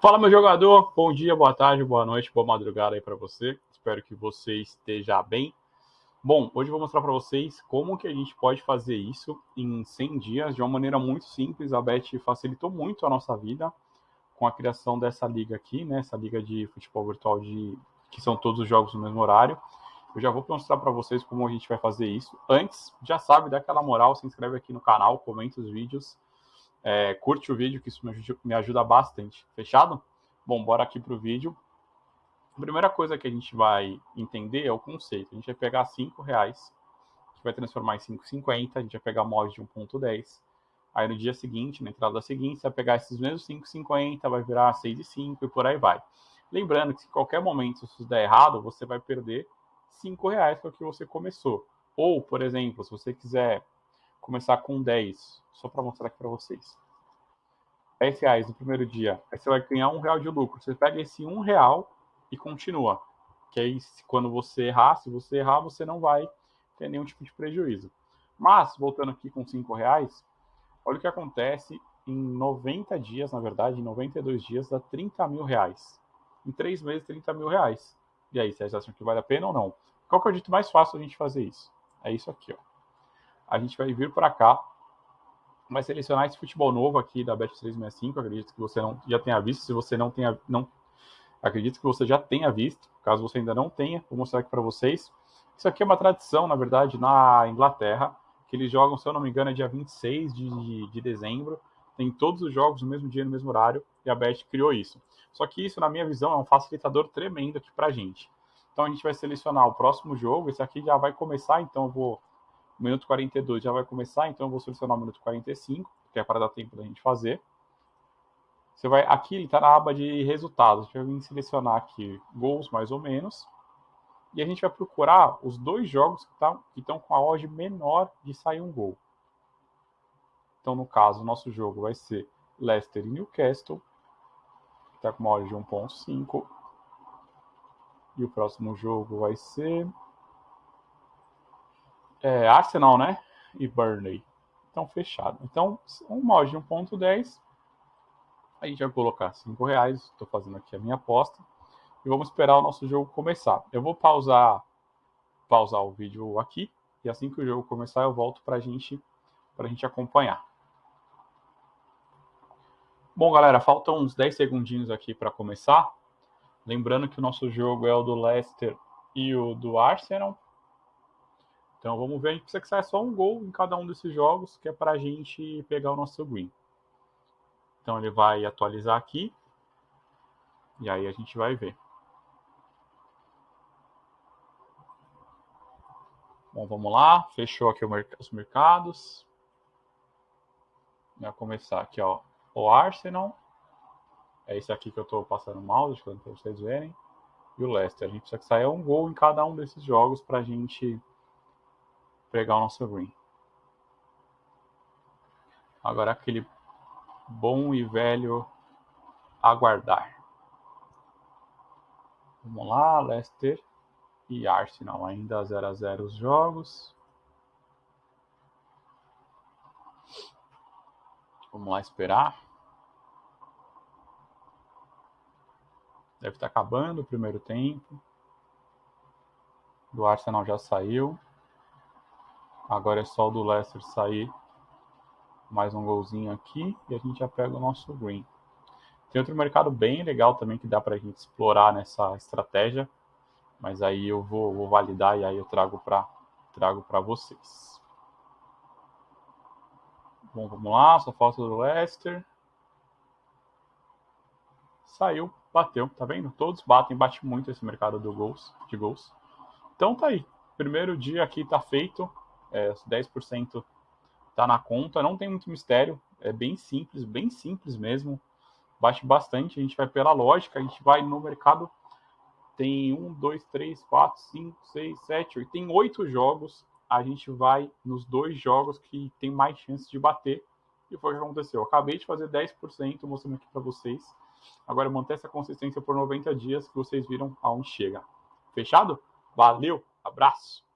Fala, meu jogador. Bom dia, boa tarde, boa noite, boa madrugada aí para você. Espero que você esteja bem. Bom, hoje eu vou mostrar para vocês como que a gente pode fazer isso em 100 dias de uma maneira muito simples. A Bet facilitou muito a nossa vida com a criação dessa liga aqui, né? Essa liga de futebol virtual de que são todos os jogos no mesmo horário. Eu já vou mostrar para vocês como a gente vai fazer isso. Antes, já sabe, dá aquela moral, se inscreve aqui no canal, comenta os vídeos, é, curte o vídeo, que isso me ajuda, me ajuda bastante. Fechado? Bom, bora aqui para o vídeo. A primeira coisa que a gente vai entender é o conceito. A gente vai pegar 5 reais, a gente vai transformar em 5,50, a gente vai pegar mod de 1,10. Aí no dia seguinte, na entrada seguinte, você vai pegar esses mesmos 5,50, vai virar 6,5 e por aí vai. Lembrando que se em qualquer momento isso der errado, você vai perder 5 reais que é o que você começou. Ou, por exemplo, se você quiser começar com 10, só para mostrar aqui para vocês. 10 reais no primeiro dia, aí você vai ganhar um real de lucro. Você pega esse um real e continua. Que aí, quando você errar, se você errar, você não vai ter nenhum tipo de prejuízo. Mas, voltando aqui com 5 reais, olha o que acontece em 90 dias, na verdade, em 92 dias, dá 30 mil reais. Em 3 meses, 30 mil reais. E aí, vocês acham que vale a pena ou não? Qual que é o jeito mais fácil a gente fazer isso? É isso aqui, ó. A gente vai vir para cá, vai selecionar esse futebol novo aqui da Bet365, acredito que você não já tenha visto, se você não tenha, não, acredito que você já tenha visto, caso você ainda não tenha, vou mostrar aqui para vocês. Isso aqui é uma tradição, na verdade, na Inglaterra, que eles jogam, se eu não me engano, é dia 26 de, de, de dezembro, tem todos os jogos no mesmo dia, no mesmo horário, e a Bet criou isso. Só que isso, na minha visão, é um facilitador tremendo aqui para a gente. Então a gente vai selecionar o próximo jogo, esse aqui já vai começar, então eu vou. O minuto 42 já vai começar, então eu vou selecionar o minuto 45, que é para dar tempo da gente fazer. Você vai. Aqui ele está na aba de resultados. A gente vai selecionar aqui gols mais ou menos. E a gente vai procurar os dois jogos que, tá, estão com a odd menor de sair um gol. Então, no caso, o nosso jogo vai ser Leicester e Newcastle, que está com uma odd de 1.5. E o próximo jogo vai ser é, Arsenal, né? E Burnley. Então, fechado. Então, uma odd de 1.10. A gente vai colocar 5 reais. Estou fazendo aqui a minha aposta. E vamos esperar o nosso jogo começar. Eu vou pausar, pausar o vídeo aqui. E assim que o jogo começar, eu volto para gente, a gente acompanhar. Bom, galera, faltam uns 10 segundinhos aqui para começar. Lembrando que o nosso jogo é o do Leicester e o do Arsenal. Então vamos ver, a gente precisa que saia só um gol em cada um desses jogos, que é para a gente pegar o nosso green. Então ele vai atualizar aqui. E aí a gente vai ver. Bom, vamos lá. Fechou aqui os mercados. Vai começar aqui, ó, o Arsenal. É esse aqui que eu estou passando mal, deixa para vocês verem. E o Leicester. A gente precisa que saia um gol em cada um desses jogos para a gente pegar o nosso green. Agora aquele bom e velho aguardar. Vamos lá, Leicester e Arsenal ainda 0 a 0 os jogos. Vamos lá esperar. Deve estar acabando o primeiro tempo. Do Arsenal já saiu. Agora é só o do Leicester sair. Mais um golzinho aqui e a gente já pega o nosso green. Tem outro mercado bem legal também que dá para a gente explorar nessa estratégia. Mas aí eu vou, vou validar e aí eu trago para trago para vocês. Bom, vamos lá. Só falta do Leicester. Saiu bateu, tá vendo? Todos batem, bate muito esse mercado do gols, de gols. Então tá aí. Primeiro dia aqui tá feito, é, 10% tá na conta, não tem muito mistério, é bem simples, bem simples mesmo. Bate bastante, a gente vai pela lógica, a gente vai no mercado. Tem um, dois, três, quatro, cinco, seis, sete, oito. Tem oito jogos. A gente vai nos dois jogos que tem mais chance de bater. E foi o que aconteceu. Eu acabei de fazer 10%, mostrando aqui para vocês. Agora manter essa consistência por 90 dias que vocês viram aonde chega. Fechado? Valeu, abraço!